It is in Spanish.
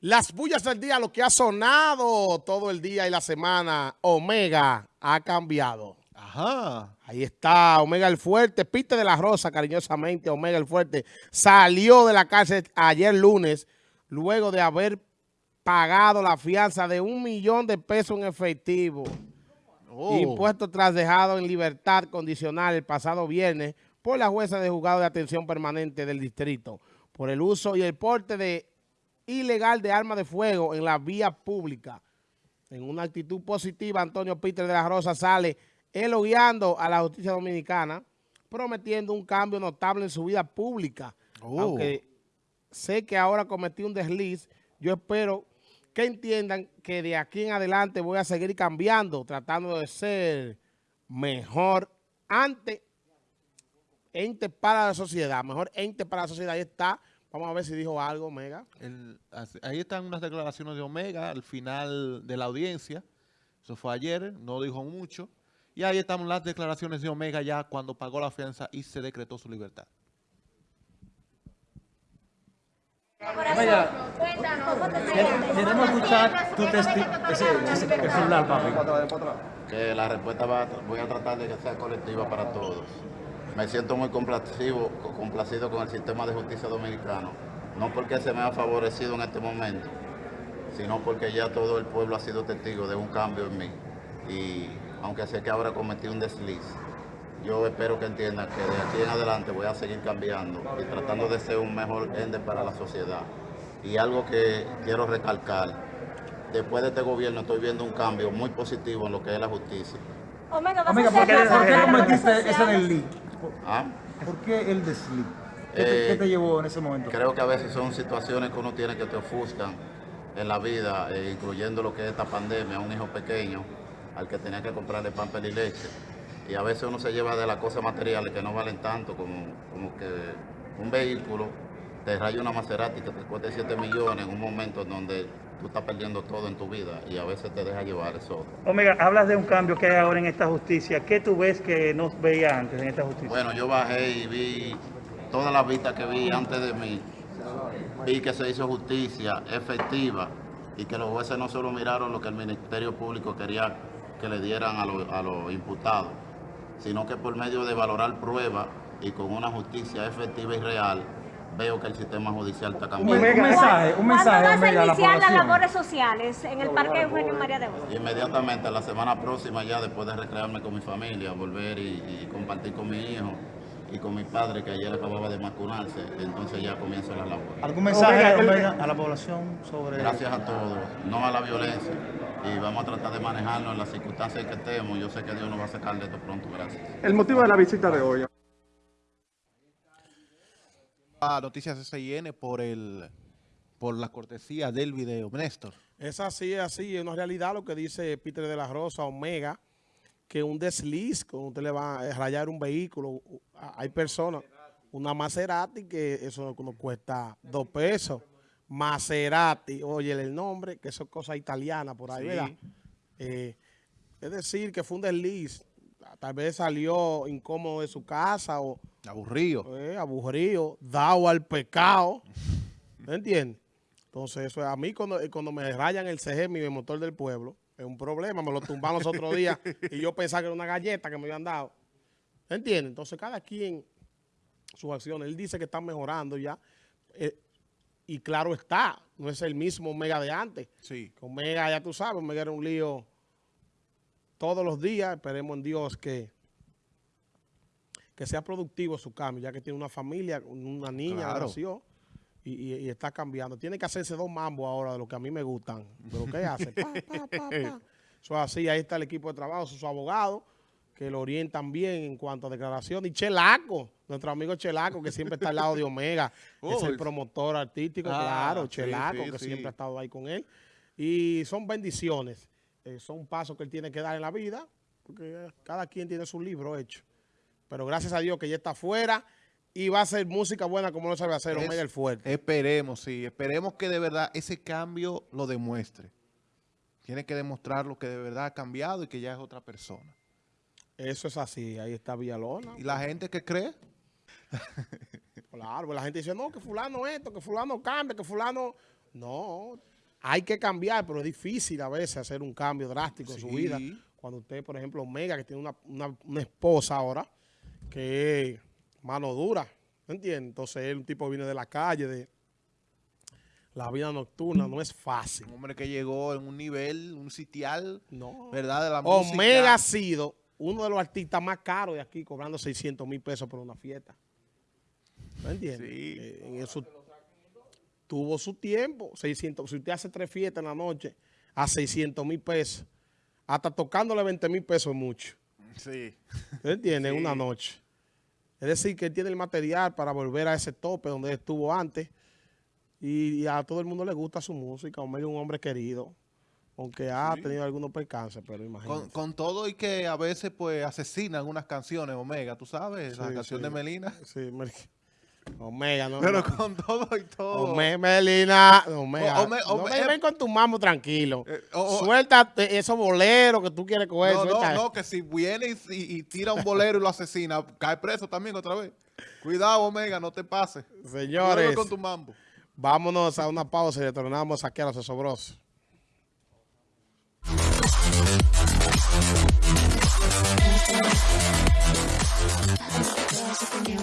Las bullas del día, lo que ha sonado todo el día y la semana, Omega ha cambiado. Ajá. Ahí está Omega el Fuerte, Pite de la Rosa, cariñosamente, Omega el Fuerte, salió de la cárcel ayer lunes, luego de haber pagado la fianza de un millón de pesos en efectivo. Oh. Impuesto tras dejado en libertad condicional el pasado viernes por la jueza de juzgado de atención permanente del distrito por el uso y el porte de ilegal de armas de fuego en la vía pública. En una actitud positiva, Antonio Peter de la Rosa sale elogiando a la justicia dominicana, prometiendo un cambio notable en su vida pública. Oh. Aunque sé que ahora cometí un desliz, yo espero que entiendan que de aquí en adelante voy a seguir cambiando, tratando de ser mejor ante ente para la sociedad, mejor ente para la sociedad. Ahí está Vamos a ver si dijo algo, Omega. El, ahí están unas declaraciones de Omega al final de la audiencia. Eso fue ayer, no dijo mucho. Y ahí están las declaraciones de Omega ya cuando pagó la fianza y se decretó su libertad. Omega, queremos escuchar tu testimonio. Que la respuesta va, voy a tratar de que sea colectiva para todos. Me siento muy complacido, complacido con el sistema de justicia dominicano, no porque se me ha favorecido en este momento, sino porque ya todo el pueblo ha sido testigo de un cambio en mí. Y aunque sé que ahora cometí un desliz, yo espero que entiendan que de aquí en adelante voy a seguir cambiando y tratando de ser un mejor ende para la sociedad. Y algo que quiero recalcar, después de este gobierno estoy viendo un cambio muy positivo en lo que es la justicia. Omega, ¿por qué, ¿por qué cometiste ese ¿Ah? ¿Por qué el desliz? ¿Qué, te, ¿Qué, te, Eh, llevó en ese momento? Creo que a veces son situaciones que uno tiene que te ofuscan en la vida, eh, incluyendo lo que es esta pandemia, un hijo pequeño al que tenía que comprarle pan y leche. Y a veces uno se lleva de las cosas materiales que no valen tanto, como, como que un vehículo te raya una Maserati que te cueste 7 millones en un momento en donde tú estás perdiendo todo en tu vida y a veces te deja llevar eso. Omega, hablas de un cambio que hay ahora en esta justicia. ¿Qué tú ves que no veía antes en esta justicia? Bueno, yo bajé y vi todas las vistas que vi antes de mí. Vi que se hizo justicia efectiva y que los jueces no solo miraron lo que el Ministerio Público quería que le dieran a, lo, a los imputados, sino que por medio de valorar pruebas y con una justicia efectiva y real, veo que el sistema judicial está cambiando. Un mensaje, un mensaje, ¿Cuándo vas a la iniciar las labores sociales en el Parque Eugenio María de Hostos? Inmediatamente, la semana próxima ya, después de recrearme con mi familia, volver y, y compartir con mi hijo y con mi padre, que ayer acababa de vacunarse, entonces ya comienzo las labores. ¿Algún mensaje, Omega, Omega, a la población sobre...? Gracias a todos, no a la violencia. Y vamos a tratar de manejarlo en las circunstancias en que estemos. Yo sé que Dios nos va a sacar de esto pronto. Gracias. El motivo de la visita de hoy. A Noticias SIN por el por la cortesía del video. Néstor. Es así, es así. Es una realidad lo que dice Peter de la Rosa, Omega, que un desliz, cuando usted le va a rayar un vehículo, hay personas, una Maserati, que eso nos cuesta dos pesos. Maserati, oye el nombre, que eso es cosa italiana por ahí, Sí. ¿verdad? Eh, es decir, que fue un desliz. Tal vez salió incómodo de su casa o Aburrido. eh, aburrido, dado al pecado. ¿Me entiendes? Entonces, eso es a mí cuando, eh, cuando me rayan el CG, mi motor del pueblo, es un problema. Me lo tumbaron los otros días y yo pensaba que era una galleta que me habían dado. ¿Me entiendes? Entonces, cada quien sus acciones. Él dice que están mejorando ya. eh, y claro está, no es el mismo Omega de antes. Sí. Omega, ya tú sabes, Omega era un lío todos los días. Esperemos en Dios que, que sea productivo su cambio, ya que tiene una familia, una niña, Claro. nació y, y- y está cambiando. Tiene que hacerse dos mambos ahora de lo que a mí me gustan. De lo que hace. Pa, pa, pa, pa. Eso es así, ahí está el equipo de trabajo, sus abogados, que lo orientan bien en cuanto a declaración. Y Chelaco, nuestro amigo Chelaco, que siempre está al lado de Omega, es Oh, el el- promotor artístico, Ah, claro, sí, Chelaco, sí, que sí. siempre ha estado ahí con él. Y son bendiciones, eh, son pasos que él tiene que dar en la vida, porque eh, cada quien tiene su libro hecho. Pero gracias a Dios que ya está afuera y va a ser música buena como lo sabe hacer Es- Omega el Fuerte. Esperemos, sí. Esperemos que de verdad ese cambio lo demuestre. Tiene que demostrar lo que de verdad ha cambiado y que ya es otra persona. Eso es así, ahí está Villalona. ¿Y la gente que cree? Claro, la gente dice, no, que fulano esto, que fulano cambia, que fulano No, hay que cambiar, pero es difícil a veces hacer un cambio drástico en su vida. Cuando usted, por ejemplo, Omega, que tiene una, una- una esposa ahora, que es mano dura, ¿me entiendes? Entonces él, un tipo que viene de la calle, de la vida nocturna, no es fácil. Un hombre que llegó en un nivel, un sitial, No. ¿verdad? De la Omega ha sido uno de los artistas más caros de aquí, cobrando 600 mil pesos por una fiesta. ¿Me entiendes? Sí. Eh, en eso tuvo su tiempo. 600, si usted hace tres fiestas en la noche a 600 mil pesos, hasta tocándole 20 mil pesos es mucho. Sí. ¿Me entiendes? Sí. Una noche. Es decir, que él tiene el material para volver a ese tope donde estuvo antes. Y, y a todo el mundo le gusta su música. Omega es un hombre querido. Aunque ha Sí. tenido algunos percances, pero imagínate. Con, con todo y que a veces pues asesinan unas canciones, Omega, tú sabes, la canción de Melina. Sí, Mer- Omega, no. Pero con todo y todo. Omega, Melina. Omega. Ome, no ven con tu mamo tranquilo. Eh. Suelta esos boleros que tú quieres coger. No, no, no, que si viene y, tira un bolero y lo asesina, cae preso también otra vez. Cuidado, Omega, no te pases. Señores. con tu mambo. Vámonos a una pausa y retornamos aquí a los osobrosos.